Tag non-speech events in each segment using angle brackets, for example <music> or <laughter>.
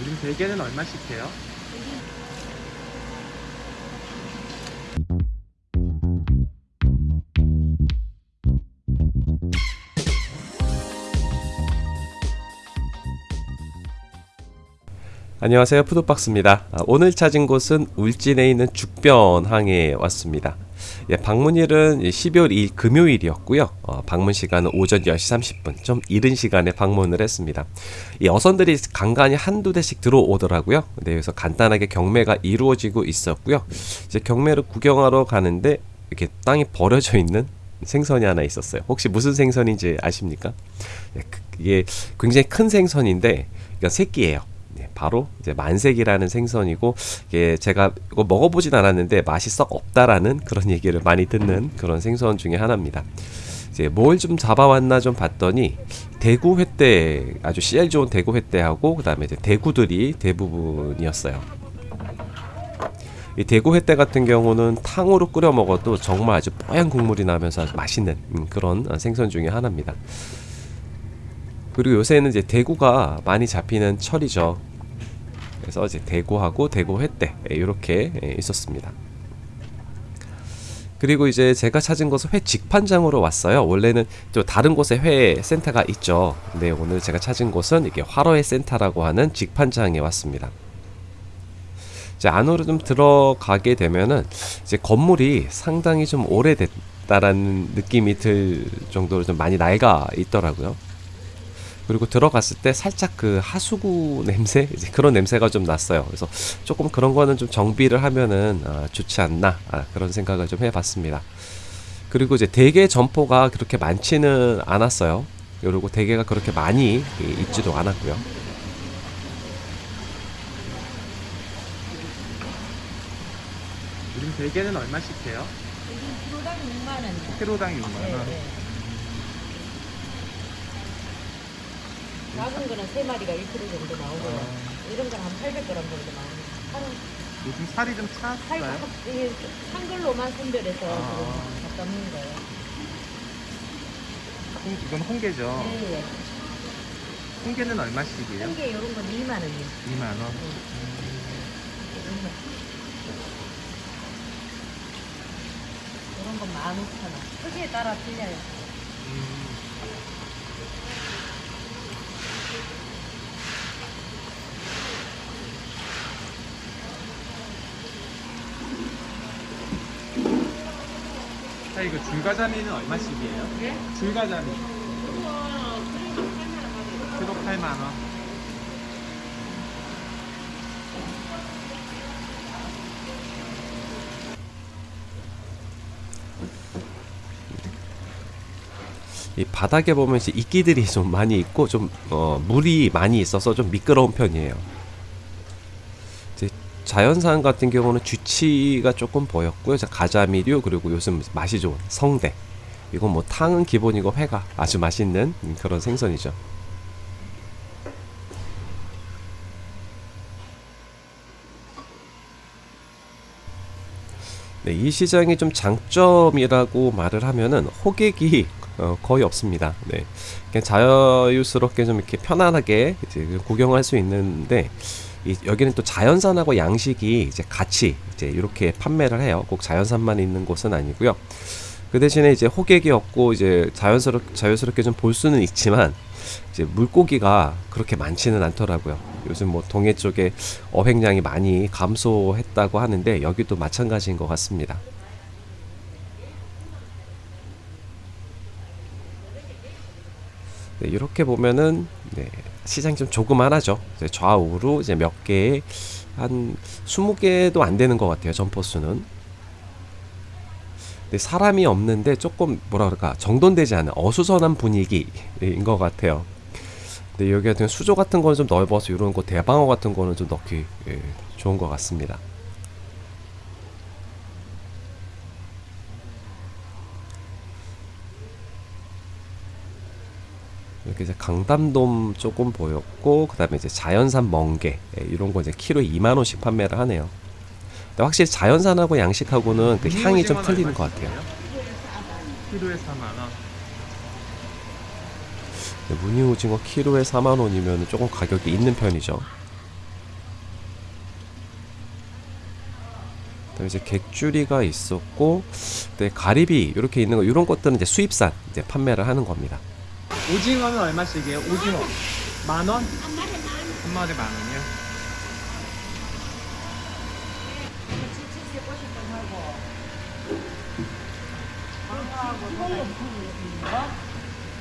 우린 대게는 얼마씩 해요? 안녕하세요. 푸드박스입니다. 아, 오늘 찾은 곳은 울진에 있는 죽변항에 왔습니다 예, 방문일은 12월 2일 금요일이었고요. 어, 방문 시간은 오전 10시 30분 좀 이른 시간에 방문을 했습니다. 이 어선들이 간간히 한두 대씩 들어오더라고요. 네, 그래서 간단하게 경매가 이루어지고 있었고요. 이제 경매를 구경하러 가는데 이렇게 땅이 버려져 있는 생선이 하나 있었어요. 혹시 무슨 생선인지 아십니까? 예, 그- 이게 굉장히 큰 생선인데 이건 새끼예요. 네, 바로 이제 만색이라는 생선이고 이게 제가 이거 먹어보진 않았는데 맛이 썩 없다라는 그런 얘기를 많이 듣는 그런 생선 중에 하나입니다. 이제 뭘 좀 잡아왔나 좀 봤더니 대구 횟대 아주 CL 좋은 대구 횟대하고 그 다음에 이제 대구들이 대부분이었어요. 이 대구 횟대 같은 경우는 탕으로 끓여 먹어도 정말 아주 뽀얀 국물이 나면서 맛있는 음, 그런 생선 중에 하나입니다. 그리고 요새는 이제 대구가 많이 잡히는 철이죠. 그래서 이제 대구하고 대구 횟대 이렇게 있었습니다. 그리고 이제 제가 찾은 곳은 회 직판장으로 왔어요. 원래는 또 다른 곳에 회 센터가 있죠. 근데 오늘 제가 찾은 곳은 이게 화로회 센터라고 하는 직판장에 왔습니다. 이제 안으로 좀 들어가게 되면은 이제 건물이 상당히 좀 오래됐다라는 느낌이 들 정도로 좀 많이 낡아 있더라고요. 그리고 들어갔을 때 살짝 그 하수구 <laughs> 냄새 이제 그런 냄새가 좀 났어요. 그래서 조금 그런 거는 좀 정비를 하면은 아, 좋지 않나 아, 그런 생각을 좀 해봤습니다. 그리고 이제 대게 점포가 그렇게 많지는 않았어요. 그리고 대게가 그렇게 많이 이- 있지도 않았고요. 우린 대게는 얼마씩 해요? 여기 키로당 6만 원. 키로당 6만 네, 원. 작은 거는 3마리가 1kg 정도 나오고요. 아. 이런 거는 한 800g 정도 나옵니다. 한, 요즘 살이 좀 한, 찼어요? 이게 한글로만 선별해서 아. 지금 갖다 놓은 거예요. 홍, 이건 홍게죠? 네, 예. 홍게는 얼마씩이에요? 한개 이런 건 2만 원이에요. 2만 원. 이런 건 15,000원. 크기에 따라 틀려요. 음. 자, 이거 줄가자미는 얼마씩이에요? 예? 줄가자미. 키로 8만 원. 이 바닥에 보면 이제 이끼들이 좀 많이 있고 좀 어, 물이 많이 있어서 좀 미끄러운 편이에요. 자연산 같은 경우는 쥐치가 조금 보였고요. 자, 가자미류 그리고 요즘 맛이 좋은 성대. 이건 뭐 탕은 기본이고 회가 아주 맛있는 음, 그런 생선이죠. 네, 이 시장이 좀 장점이라고 말을 하면은 호객이 어, 거의 없습니다. 네, 그냥 자유스럽게 좀 이렇게 편안하게 구경할 수 있는데 이, 여기는 또 자연산하고 양식이 이제 같이 이제 이렇게 판매를 해요. 꼭 자연산만 있는 곳은 아니고요. 그 대신에 이제 호객이 없고 이제 자연스럽 자유스럽게 좀 볼 수는 있지만 이제 물고기가 그렇게 많지는 않더라고요. 요즘 뭐 동해 쪽에 어획량이 많이 감소했다고 하는데 여기도 마찬가지인 것 같습니다. 네, 이렇게 보면은 네, 시장이 좀 조그만하죠. 좌우로 이제 몇 개의 한 20개도 안 되는 것 같아요. 점포 수는. 근데 사람이 없는데 조금 뭐라 그럴까 정돈되지 않은 어수선한 분위기인 것 같아요. 근데 여기 같은 수조 같은 거는 좀 넓어서 이런 거 대방어 같은 거는 좀 넣기 예, 좋은 것 같습니다. 그 이제 강담돔 조금 보였고 그 다음에 이제 자연산 멍게 예, 이런 거 이제 키로 2만원씩 판매를 하네요. 근데 확실히 자연산하고 양식하고는 그 음, 향이 좀 틀리는 것 같아요. 키로에 4만원. 네, 무늬오징어 키로에 4만원이면 조금 가격이 있는 편이죠. 이제 객줄이가 있었고, 네, 가리비 이렇게 있는 거 이런 것들은 이제 수입산 이제 판매를 하는 겁니다. 오징어는 얼마씩이에요? 오징어 만 원? 한 마리 만 원이요?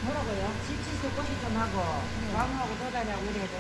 뭐라고요? 지치수 꽃이 좀 하고 왕하고 도다리하고 이래 해도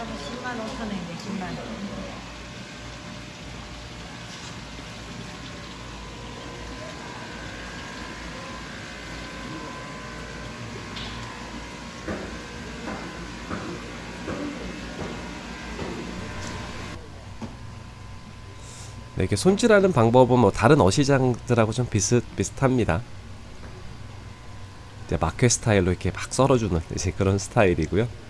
이러면 10만 5천 원인데 10만 원. 네, 이렇게 손질하는 방법은 뭐 다른 어시장들하고 좀 비슷 비슷합니다. 이제 마켓 스타일로 이렇게 막 썰어주는 이제 그런 스타일이고요.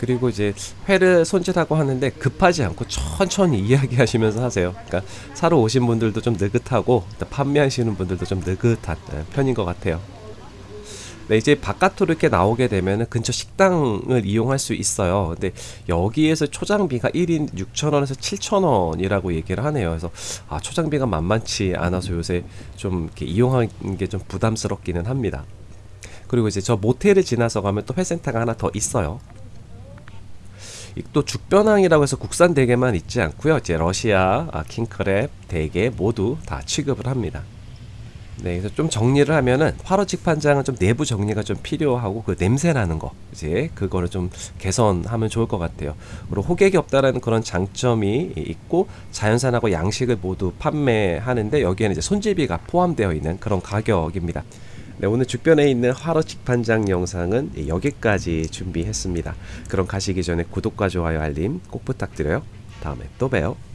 네, 그리고 이제 회를 손질하고 하는데 급하지 않고 천천히 이야기하시면서 하세요. 그러니까 사러 오신 분들도 좀 느긋하고 또 판매하시는 분들도 좀 느긋한 네, 편인 것 같아요. 네, 이제 바깥으로 이렇게 나오게 되면 근처 식당을 이용할 수 있어요. 근데 여기에서 초장비가 1인 6,000원에서 7,000원이라고 얘기를 하네요. 그래서 아, 초장비가 만만치 않아서 요새 좀 이렇게 이용하는 게 좀 부담스럽기는 합니다. 그리고 이제 저 모텔을 지나서 가면 또 회센터가 하나 더 있어요. 이또 죽변항이라고 해서 국산 대게만 있지 않고요. 이제 러시아 아, 킹크랩 대게 모두 다 취급을 합니다. 네, 그래서 좀 정리를 하면은 화로 직 판장은 좀 내부 정리가 좀 필요하고 그 냄새 나는 거 이제 그거를 좀 개선하면 좋을 것 같아요. 그리고 호객이 없다라는 그런 장점이 있고 자연산하고 양식을 모두 판매하는데 여기에는 이제 손질비가 포함되어 있는 그런 가격입니다. 네, 오늘 주변에 있는 화로 직 판장 영상은 여기까지 준비했습니다. 그럼 가시기 전에 구독과 좋아요 알림 꼭 부탁드려요. 다음에 또 봬요.